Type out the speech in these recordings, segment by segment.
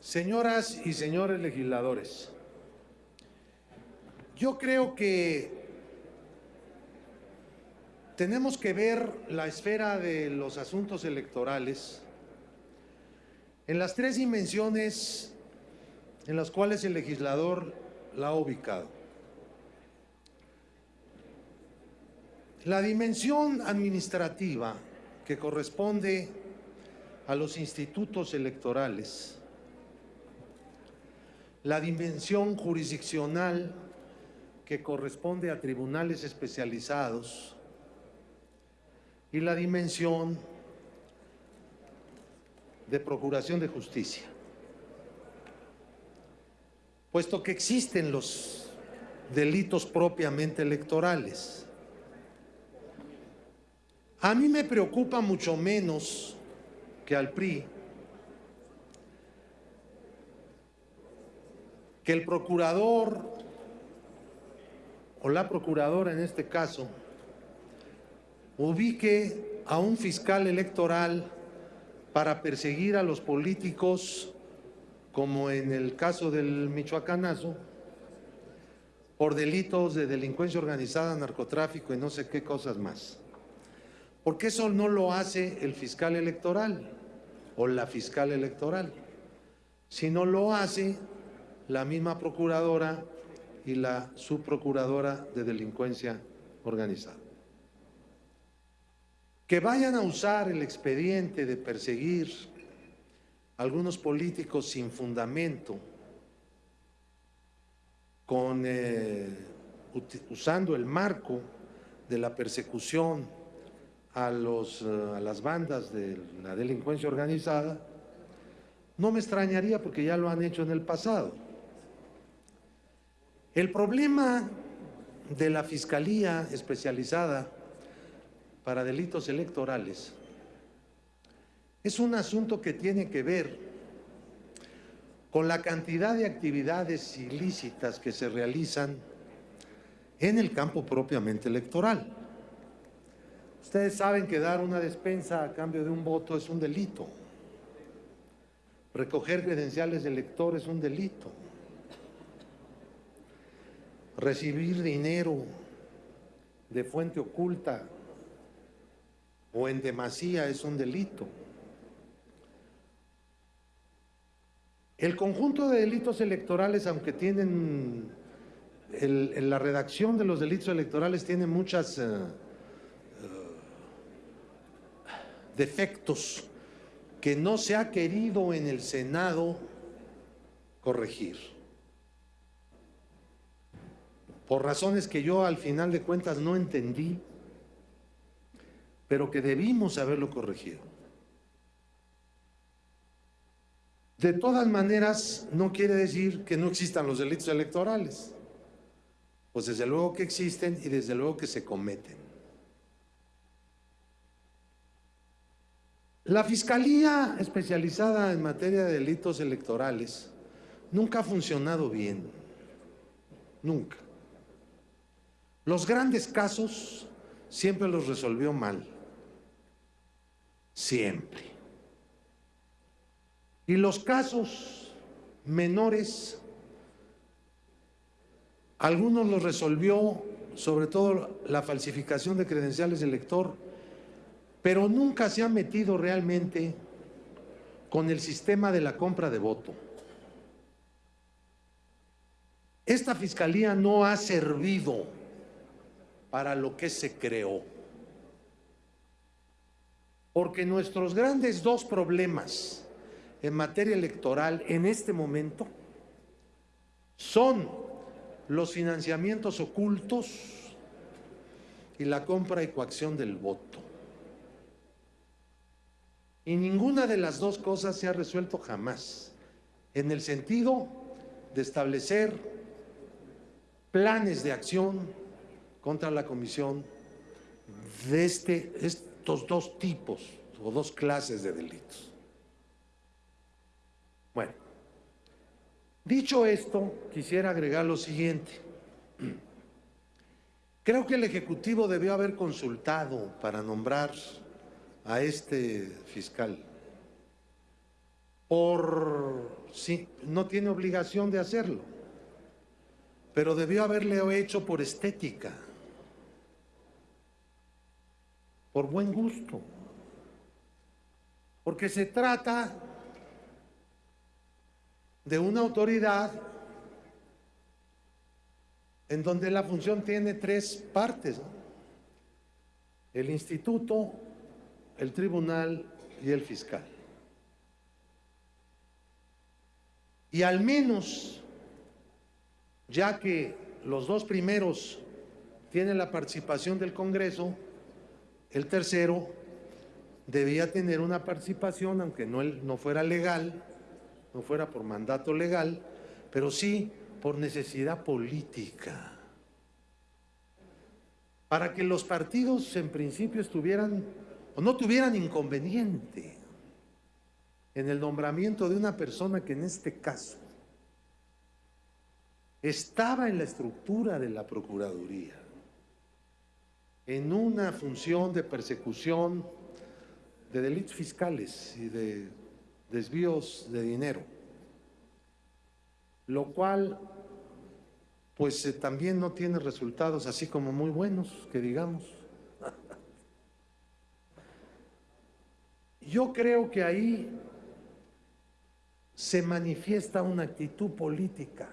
Señoras y señores legisladores, yo creo que tenemos que ver la esfera de los asuntos electorales en las tres dimensiones en las cuales el legislador la ha ubicado. La dimensión administrativa que corresponde a los institutos electorales, la dimensión jurisdiccional que corresponde a tribunales especializados y la dimensión de procuración de justicia. Puesto que existen los delitos propiamente electorales, a mí me preocupa mucho menos que al PRI que el procurador o la procuradora en este caso ubique a un fiscal electoral para perseguir a los políticos, como en el caso del Michoacanazo, por delitos de delincuencia organizada, narcotráfico y no sé qué cosas más. Porque eso no lo hace el fiscal electoral o la fiscal electoral, sino lo hace la misma procuradora y la subprocuradora de delincuencia organizada. Que vayan a usar el expediente de perseguir algunos políticos sin fundamento, con, eh, usando el marco de la persecución a, los, eh, a las bandas de la delincuencia organizada, no me extrañaría porque ya lo han hecho en el pasado. El problema de la Fiscalía Especializada para Delitos Electorales es un asunto que tiene que ver con la cantidad de actividades ilícitas que se realizan en el campo propiamente electoral. Ustedes saben que dar una despensa a cambio de un voto es un delito. Recoger credenciales de elector es un delito recibir dinero de fuente oculta o en demasía es un delito. El conjunto de delitos electorales, aunque tienen, la redacción de los delitos electorales tiene muchos eh, eh, defectos que no se ha querido en el Senado corregir por razones que yo al final de cuentas no entendí, pero que debimos haberlo corregido. De todas maneras, no quiere decir que no existan los delitos electorales. Pues desde luego que existen y desde luego que se cometen. La Fiscalía especializada en materia de delitos electorales nunca ha funcionado bien. Nunca. Los grandes casos siempre los resolvió mal. Siempre. Y los casos menores, algunos los resolvió, sobre todo la falsificación de credenciales de elector, pero nunca se ha metido realmente con el sistema de la compra de voto. Esta fiscalía no ha servido para lo que se creó. Porque nuestros grandes dos problemas en materia electoral en este momento son los financiamientos ocultos y la compra y coacción del voto. Y ninguna de las dos cosas se ha resuelto jamás, en el sentido de establecer planes de acción contra la comisión de este, estos dos tipos o dos clases de delitos. Bueno, dicho esto, quisiera agregar lo siguiente. Creo que el Ejecutivo debió haber consultado para nombrar a este fiscal por sí, no tiene obligación de hacerlo, pero debió haberle hecho por estética, por buen gusto, porque se trata de una autoridad en donde la función tiene tres partes. El instituto, el tribunal y el fiscal. Y al menos, ya que los dos primeros tienen la participación del Congreso, el tercero debía tener una participación, aunque no, fuera legal, no fuera por mandato legal, pero sí por necesidad política. Para que los partidos en principio estuvieran o no tuvieran inconveniente en el nombramiento de una persona que en este caso estaba en la estructura de la Procuraduría, en una función de persecución de delitos fiscales y de desvíos de dinero lo cual pues eh, también no tiene resultados así como muy buenos, que digamos. Yo creo que ahí se manifiesta una actitud política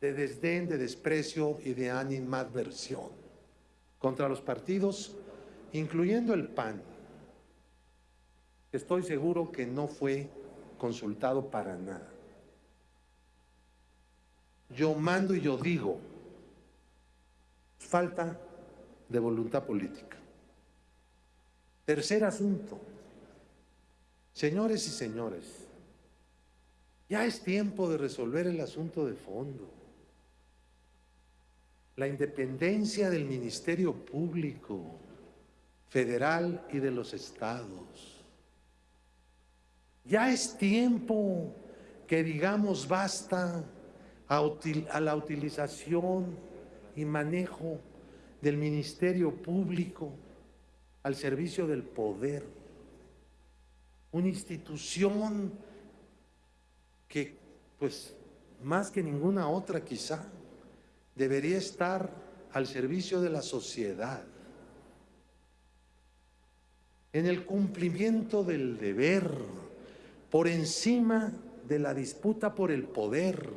de desdén, de desprecio y de animadversión contra los partidos, incluyendo el PAN. Estoy seguro que no fue consultado para nada yo mando y yo digo, falta de voluntad política. Tercer asunto, señores y señores, ya es tiempo de resolver el asunto de fondo. La independencia del Ministerio Público federal y de los estados. Ya es tiempo que digamos basta a, la utilización y manejo del Ministerio Público al servicio del poder. Una institución que, pues, más que ninguna otra quizá, debería estar al servicio de la sociedad, en el cumplimiento del deber, por encima de la disputa por el poder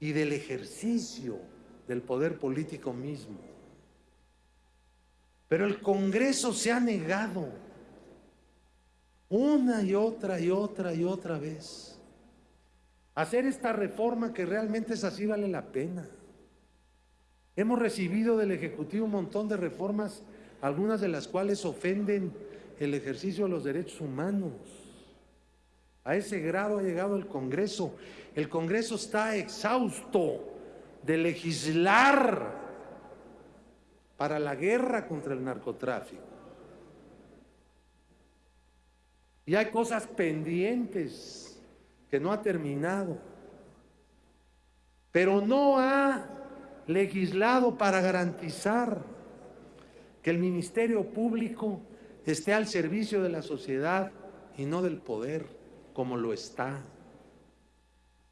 y del ejercicio del poder político mismo. Pero el Congreso se ha negado una y otra y otra y otra vez hacer esta reforma que realmente es así vale la pena. Hemos recibido del Ejecutivo un montón de reformas, algunas de las cuales ofenden el ejercicio de los derechos humanos. A ese grado ha llegado el Congreso. El Congreso está exhausto de legislar para la guerra contra el narcotráfico. Y hay cosas pendientes que no ha terminado. Pero no ha legislado para garantizar que el Ministerio Público esté al servicio de la sociedad y no del poder como lo está.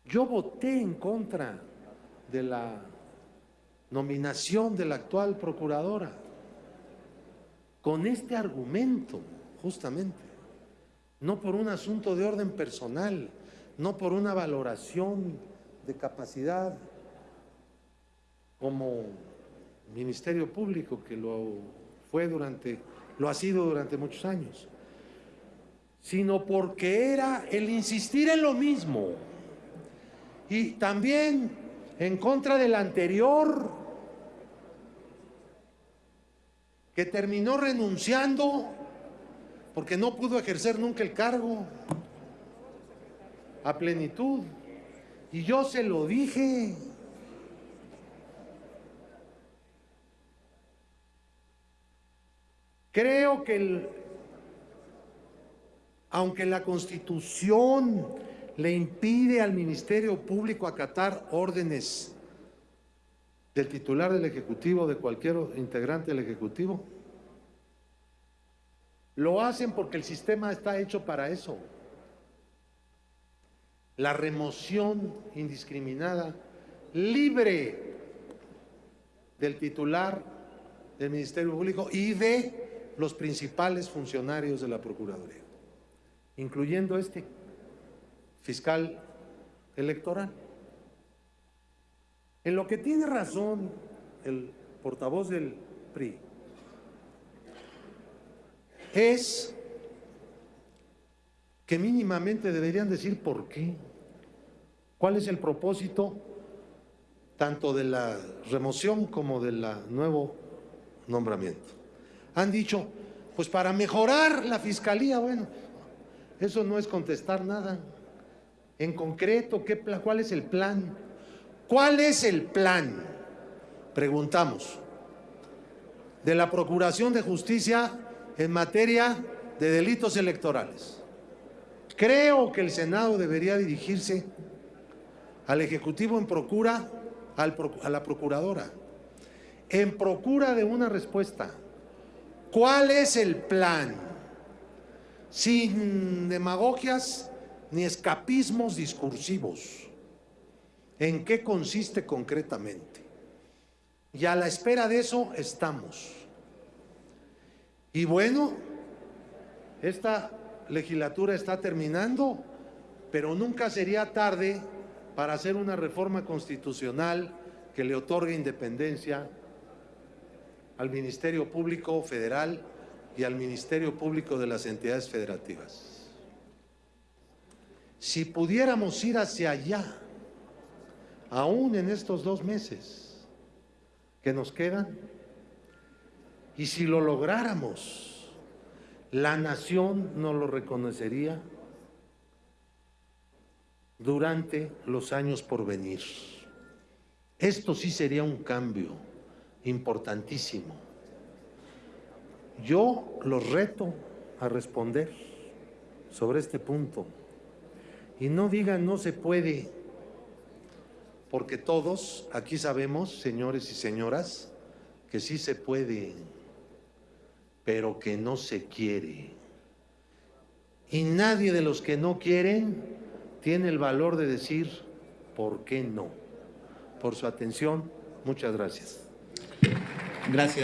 Yo voté en contra de la nominación de la actual procuradora con este argumento, justamente, no por un asunto de orden personal, no por una valoración de capacidad como Ministerio Público, que lo fue durante, lo ha sido durante muchos años, sino porque era el insistir en lo mismo. Y también en contra del anterior, que terminó renunciando porque no pudo ejercer nunca el cargo a plenitud. Y yo se lo dije. Creo que aunque la Constitución le impide al Ministerio Público acatar órdenes del titular del Ejecutivo, de cualquier integrante del Ejecutivo, lo hacen porque el sistema está hecho para eso. la remoción indiscriminada, libre del titular del Ministerio Público y de los principales funcionarios de la Procuraduría, incluyendo este fiscal electoral. En lo que tiene razón el portavoz del PRI es que mínimamente deberían decir por qué, cuál es el propósito tanto de la remoción como del nuevo nombramiento. Han dicho, pues para mejorar la fiscalía, bueno, eso no es contestar nada. En concreto, ¿qué, ¿cuál es el plan? ¿Cuál es el plan? Preguntamos. De la Procuración de Justicia en materia de delitos electorales. Creo que el Senado debería dirigirse al Ejecutivo en procura, a la Procuradora, en procura de una respuesta. ¿Cuál es el plan? Sin demagogias ni escapismos discursivos. ¿En qué consiste concretamente? Y a la espera de eso estamos. Y bueno, esta legislatura está terminando, pero nunca sería tarde para hacer una reforma constitucional que le otorgue independencia al Ministerio Público Federal y al Ministerio Público de las entidades federativas. Si pudiéramos ir hacia allá, aún en estos dos meses que nos quedan, y si lo lográramos, la nación nos lo reconocería durante los años por venir. Esto sí sería un cambio importantísimo. Yo los reto a responder sobre este punto. Y no digan no se puede, porque todos aquí sabemos, señores y señoras, que sí se puede, pero que no se quiere. Y nadie de los que no quieren tiene el valor de decir por qué no. Por su atención, muchas gracias. Gracias.